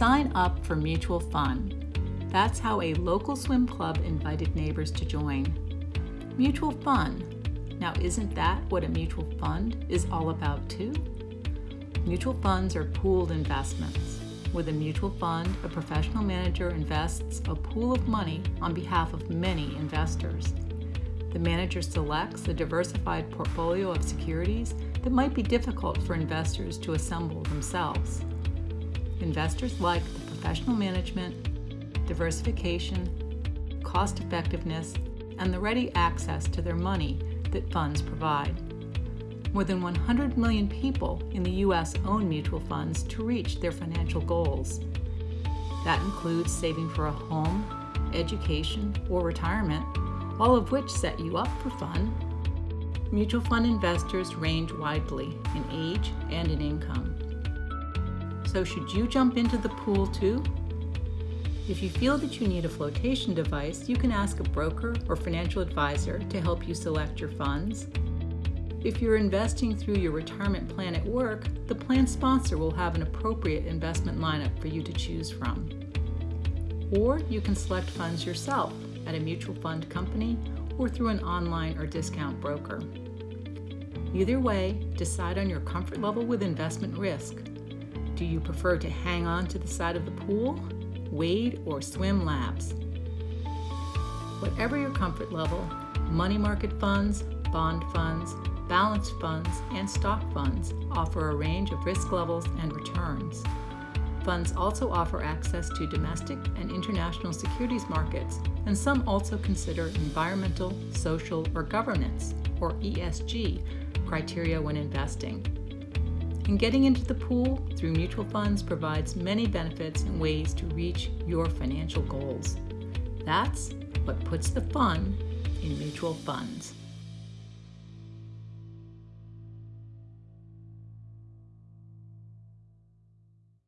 sign up for Mutual Fun. That's how a local swim club invited neighbors to join. Mutual Fun. Now, isn't that what a mutual fund is all about, too? Mutual funds are pooled investments. With a mutual fund, a professional manager invests a pool of money on behalf of many investors. The manager selects a diversified portfolio of securities that might be difficult for investors to assemble themselves. Investors like the professional management, diversification, cost effectiveness, and the ready access to their money that funds provide. More than 100 million people in the U.S. own mutual funds to reach their financial goals. That includes saving for a home, education, or retirement, all of which set you up for fun. Mutual fund investors range widely in age and in income. So should you jump into the pool too? If you feel that you need a flotation device, you can ask a broker or financial advisor to help you select your funds if you're investing through your retirement plan at work, the plan sponsor will have an appropriate investment lineup for you to choose from. Or you can select funds yourself at a mutual fund company or through an online or discount broker. Either way, decide on your comfort level with investment risk. Do you prefer to hang on to the side of the pool, wade, or swim laps? Whatever your comfort level, money market funds, bond funds, balanced funds, and stock funds offer a range of risk levels and returns. Funds also offer access to domestic and international securities markets, and some also consider environmental, social, or governance, or ESG, criteria when investing. And getting into the pool through mutual funds provides many benefits and ways to reach your financial goals. That's what puts the fun in mutual funds.